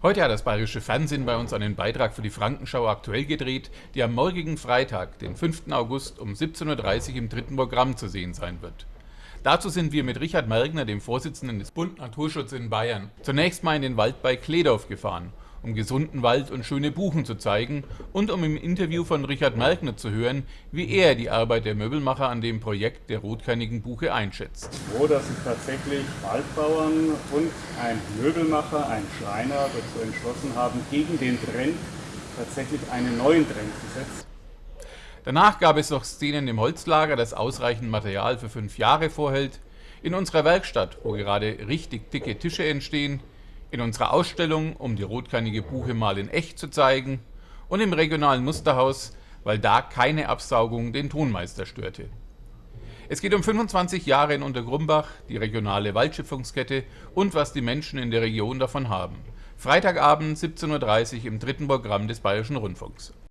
Heute hat das Bayerische Fernsehen bei uns einen Beitrag für die Frankenschau aktuell gedreht, die am morgigen Freitag, den 5. August um 17.30 Uhr im dritten Programm zu sehen sein wird. Dazu sind wir mit Richard Mergner, dem Vorsitzenden des Bund Naturschutz in Bayern, zunächst mal in den Wald bei Kledorf gefahren um gesunden Wald und schöne Buchen zu zeigen und um im Interview von Richard Merkner zu hören, wie er die Arbeit der Möbelmacher an dem Projekt der rotkernigen Buche einschätzt. Froh, dass sich tatsächlich Waldbauern und ein Möbelmacher, ein Schreiner dazu entschlossen haben, gegen den Trend tatsächlich einen neuen Trend zu setzen. Danach gab es noch Szenen im Holzlager, das ausreichend Material für fünf Jahre vorhält, in unserer Werkstatt, wo gerade richtig dicke Tische entstehen, in unserer Ausstellung, um die rotkernige Buche mal in echt zu zeigen und im regionalen Musterhaus, weil da keine Absaugung den Tonmeister störte. Es geht um 25 Jahre in Untergrumbach, die regionale Waldschöpfungskette und was die Menschen in der Region davon haben. Freitagabend 17.30 Uhr im dritten Programm des Bayerischen Rundfunks.